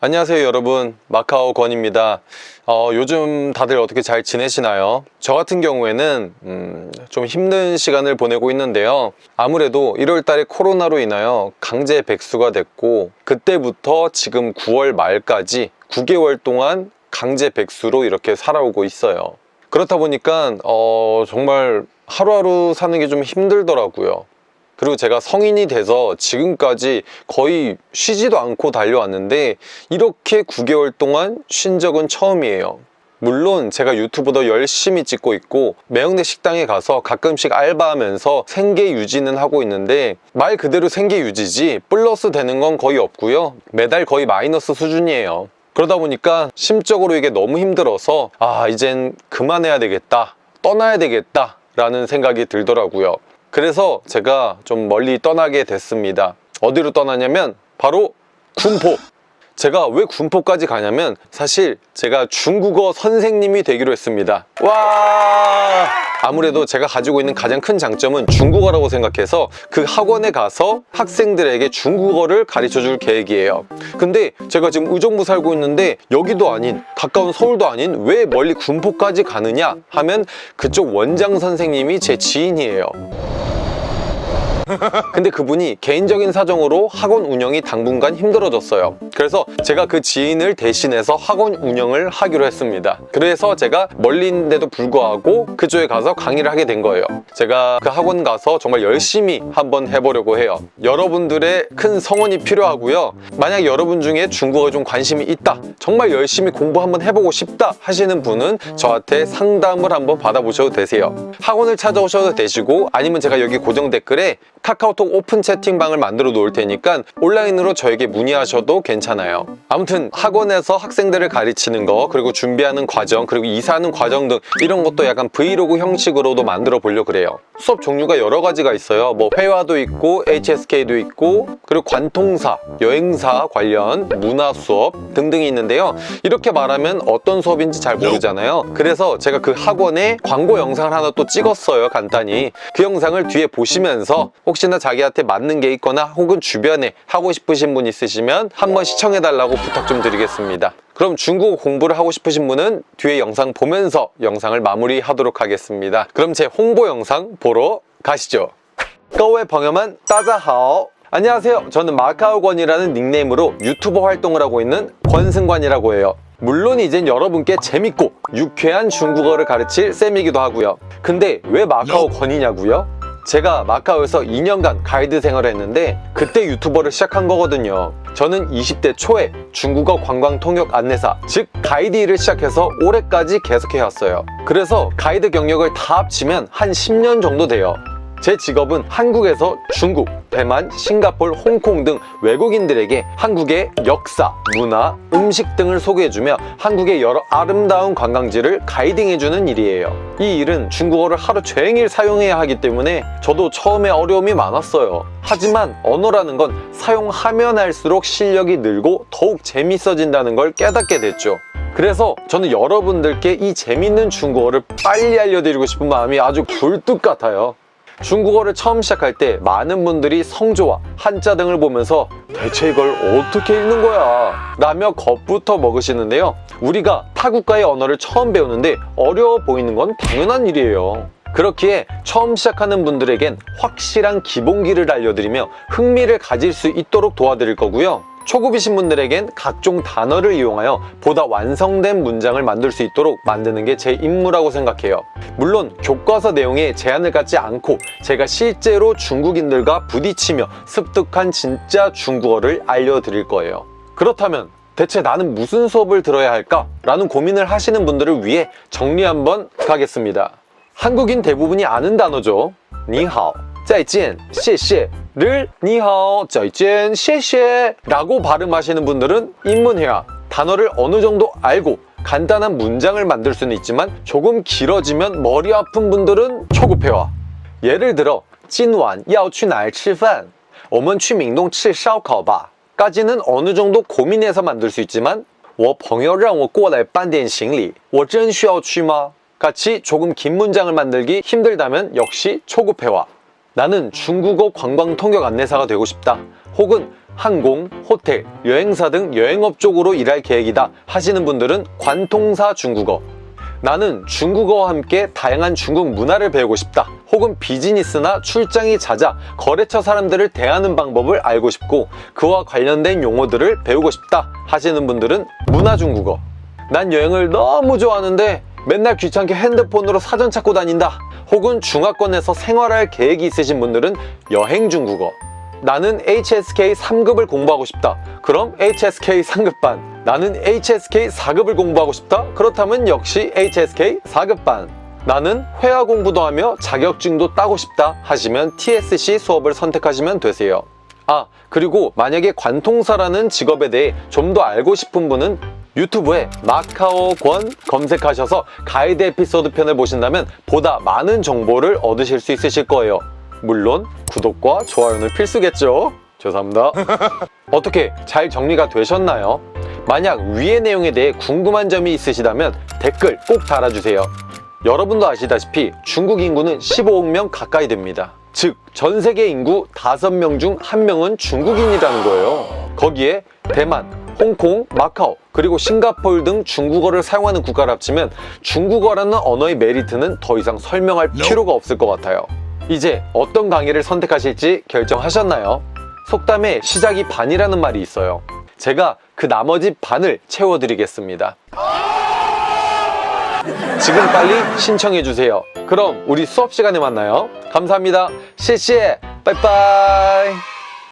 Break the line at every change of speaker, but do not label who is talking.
안녕하세요 여러분. 마카오 권입니다. 어, 요즘 다들 어떻게 잘 지내시나요? 저 같은 경우에는 음, 좀 힘든 시간을 보내고 있는데요. 아무래도 1월달에 코로나로 인하여 강제 백수가 됐고 그때부터 지금 9월 말까지 9개월 동안 강제 백수로 이렇게 살아오고 있어요. 그렇다 보니까 어, 정말 하루하루 사는 게 좀 힘들더라고요 그리고 제가 성인이 돼서 지금까지 거의 쉬지도 않고 달려왔는데 이렇게 9개월 동안 쉰 적은 처음이에요. 물론 제가 유튜브도 열심히 찍고 있고 매형대 식당에 가서 가끔씩 알바하면서 생계 유지는 하고 있는데 말 그대로 생계 유지지 플러스 되는 건 거의 없고요. 매달 거의 마이너스 수준이에요. 그러다 보니까 심적으로 이게 너무 힘들어서 아 이젠 그만해야 되겠다 떠나야 되겠다 라는 생각이 들더라고요 그래서 제가 좀 멀리 떠나게 됐습니다. 어디로 떠나냐면 바로 군포. 제가 왜 군포까지 가냐면 사실 제가 중국어 선생님이 되기로 했습니다. 와! 아무래도 제가 가지고 있는 가장 큰 장점은 중국어라고 생각해서 그 학원에 가서 학생들에게 중국어를 가르쳐 줄 계획이에요. 근데 제가 지금 의정부 살고 있는데 여기도 아닌 가까운 서울도 아닌 왜 멀리 군포까지 가느냐 하면 그쪽 원장 선생님이 제 지인이에요 근데 그분이 개인적인 사정으로 학원 운영이 당분간 힘들어졌어요. 그래서 제가 그 지인을 대신해서 학원 운영을 하기로 했습니다. 그래서 제가 멀리인데도 불구하고 그쪽에 가서 강의를 하게 된 거예요. 제가 그 학원 가서 정말 열심히 한번 해보려고 해요. 여러분들의 큰 성원이 필요하고요. 만약 여러분 중에 중국어에 좀 관심이 있다 정말 열심히 공부 한번 해보고 싶다 하시는 분은 저한테 상담을 한번 받아보셔도 되세요. 학원을 찾아오셔도 되시고 아니면 제가 여기 고정 댓글에 카카오톡 오픈 채팅방을 만들어 놓을 테니까 온라인으로 저에게 문의하셔도 괜찮아요. 아무튼 학원에서 학생들을 가르치는 거 그리고 준비하는 과정 그리고 이사하는 과정 등 이런 것도 약간 브이로그 형식으로도 만들어 보려고 그래요. 수업 종류가 여러 가지가 있어요. 뭐 회화도 있고 HSK도 있고 그리고 관통사, 여행사 관련 문화 수업 등등이 있는데요. 이렇게 말하면 어떤 수업인지 잘 모르잖아요. 그래서 제가 그 학원에 광고 영상을 하나 또 찍었어요 간단히. 그 영상을 뒤에 보시면서 혹시나 자기한테 맞는 게 있거나 혹은 주변에 하고 싶으신 분 있으시면 한번 시청해달라고 부탁 좀 드리겠습니다 그럼 중국어 공부를 하고 싶으신 분은 뒤에 영상 보면서 영상을 마무리하도록 하겠습니다 그럼 제 홍보 영상 보러 가시죠 各位朋友们大家好 안녕하세요 저는 마카오권이라는 닉네임으로 유튜버 활동을 하고 있는 권승관이라고 해요 물론 이젠 여러분께 재밌고 유쾌한 중국어를 가르칠 쌤이기도 하고요 근데 왜 마카오 권이냐고요? 제가 마카오에서 2년간 가이드 생활을 했는데 그때 유튜버를 시작한 거거든요. 저는 20대 초에 중국어 관광 통역 안내사 즉 가이드 일을 시작해서 올해까지 계속해왔어요. 그래서 가이드 경력을 다 합치면 한 10년 정도 돼요. 제 직업은 한국에서 중국, 대만, 싱가폴, 홍콩 등 외국인들에게 한국의 역사, 문화, 음식 등을 소개해주며 한국의 여러 아름다운 관광지를 가이딩해주는 일이에요. 이 일은 중국어를 하루 종일 사용해야 하기 때문에 저도 처음에 어려움이 많았어요. 하지만 언어라는 건 사용하면 할수록 실력이 늘고 더욱 재밌어진다는 걸 깨닫게 됐죠. 그래서 저는 여러분들께 이 재밌는 중국어를 빨리 알려드리고 싶은 마음이 아주 굴뚝 같아요 중국어를 처음 시작할 때 많은 분들이 성조와 한자 등을 보면서 대체 이걸 어떻게 읽는 거야? 라며 겁부터 먹으시는데요. 우리가 타 국가의 언어를 처음 배우는데 어려워 보이는 건 당연한 일이에요. 그렇기에 처음 시작하는 분들에겐 확실한 기본기를 알려드리며 흥미를 가질 수 있도록 도와드릴 거고요. 초급이신 분들에겐 각종 단어를 이용하여 보다 완성된 문장을 만들 수 있도록 만드는 게 제 임무라고 생각해요. 물론 교과서 내용에 제한을 갖지 않고 제가 실제로 중국인들과 부딪히며 습득한 진짜 중국어를 알려드릴 거예요. 그렇다면 대체 나는 무슨 수업을 들어야 할까? 라는 고민을 하시는 분들을 위해 정리 한번 가겠습니다. 한국인 대부분이 아는 단어죠. 니하오, 再见, 谢谢를 니하오, 再见, 谢谢 라고 발음하시는 분들은 입문해야 단어를 어느 정도 알고 간단한 문장을 만들 수는 있지만 조금 길어지면 머리 아픈 분들은 초급회화 예를 들어 今晚要去哪儿吃饭?我们去明洞吃烧烤吧 까지는 어느 정도 고민해서 만들 수 있지만 我朋友让我过来搬点行李我真需要去吗? 같이 조금 긴 문장을 만들기 힘들다면 역시 초급회화 나는 중국어 관광 통역 안내사가 되고 싶다. 혹은 항공, 호텔, 여행사 등 여행업 쪽으로 일할 계획이다 하시는 분들은 관통사 중국어. 나는 중국어와 함께 다양한 중국 문화를 배우고 싶다. 혹은 비즈니스나 출장이 잦아 거래처 사람들을 대하는 방법을 알고 싶고 그와 관련된 용어들을 배우고 싶다 하시는 분들은 문화 중국어. 난 여행을 너무 좋아하는데 맨날 귀찮게 핸드폰으로 사전 찾고 다닌다 혹은 중화권에서 생활할 계획이 있으신 분들은 여행 중국어. 나는 HSK 3급을 공부하고 싶다. 그럼 HSK 3급반. 나는 HSK 4급을 공부하고 싶다. 그렇다면 역시 HSK 4급반. 나는 회화 공부도 하며 자격증도 따고 싶다 하시면 TSC 수업을 선택하시면 되세요. 아 그리고 만약에 관통사라는 직업에 대해 좀 더 알고 싶은 분은 유튜브에 마카오권 검색하셔서 가이드 에피소드 편을 보신다면 보다 많은 정보를 얻으실 수 있으실 거예요. 물론 구독과 좋아요는 필수겠죠? 죄송합니다. 어떻게 잘 정리가 되셨나요? 만약 위의 내용에 대해 궁금한 점이 있으시다면 댓글 꼭 달아주세요. 여러분도 아시다시피 중국 인구는 15억 명 가까이 됩니다. 즉 전 세계 인구 5명 중 1명은 중국인이라는 거예요. 거기에 대만, 홍콩, 마카오, 그리고 싱가포르 등 중국어를 사용하는 국가를 합치면 중국어라는 언어의 메리트는 더 이상 설명할 필요가 없을 것 같아요. 이제 어떤 강의를 선택하실지 결정하셨나요? 속담에 시작이 반이라는 말이 있어요. 제가 그 나머지 반을 채워드리겠습니다. 지금 빨리 신청해주세요. 그럼 우리 수업 시간에 만나요. 감사합니다. 谢谢 빠이빠이